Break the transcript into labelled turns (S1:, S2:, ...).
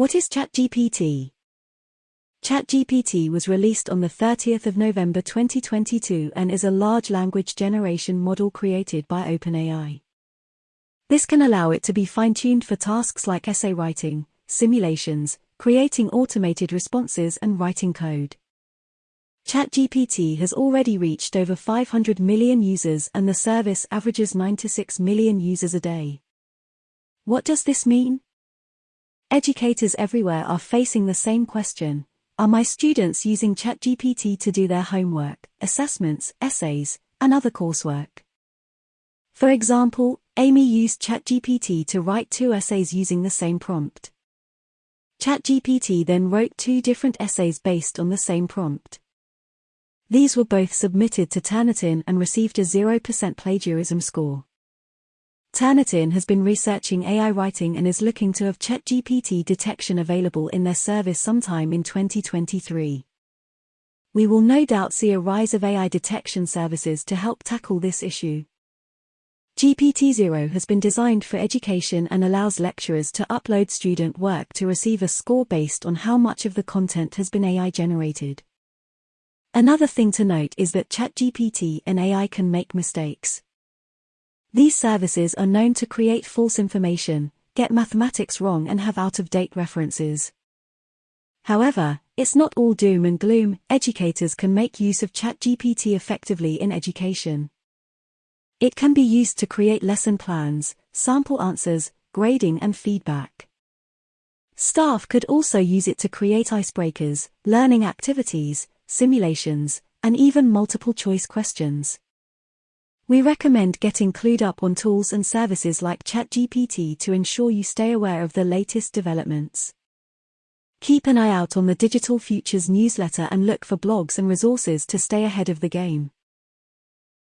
S1: What is ChatGPT? ChatGPT was released on the 30th of November 2022 and is a large language generation model created by OpenAI. This can allow it to be fine-tuned for tasks like essay writing, simulations, creating automated responses and writing code. ChatGPT has already reached over 500 million users and the service averages 9 to 6 million users a day. What does this mean? Educators everywhere are facing the same question. Are my students using ChatGPT to do their homework, assessments, essays, and other coursework? For example, Amy used ChatGPT to write two essays using the same prompt. ChatGPT then wrote two different essays based on the same prompt. These were both submitted to Turnitin and received a 0% plagiarism score. Turnitin has been researching AI writing and is looking to have ChatGPT detection available in their service sometime in 2023. We will no doubt see a rise of AI detection services to help tackle this issue. GPTZero has been designed for education and allows lecturers to upload student work to receive a score based on how much of the content has been AI generated. Another thing to note is that ChatGPT and AI can make mistakes. These services are known to create false information, get mathematics wrong and have out-of-date references. However, it's not all doom and gloom, educators can make use of ChatGPT effectively in education. It can be used to create lesson plans, sample answers, grading and feedback. Staff could also use it to create icebreakers, learning activities, simulations, and even multiple choice questions. We recommend getting clued up on tools and services like ChatGPT to ensure you stay aware of the latest developments. Keep an eye out on the Digital Futures newsletter and look for blogs and resources to stay ahead of the game.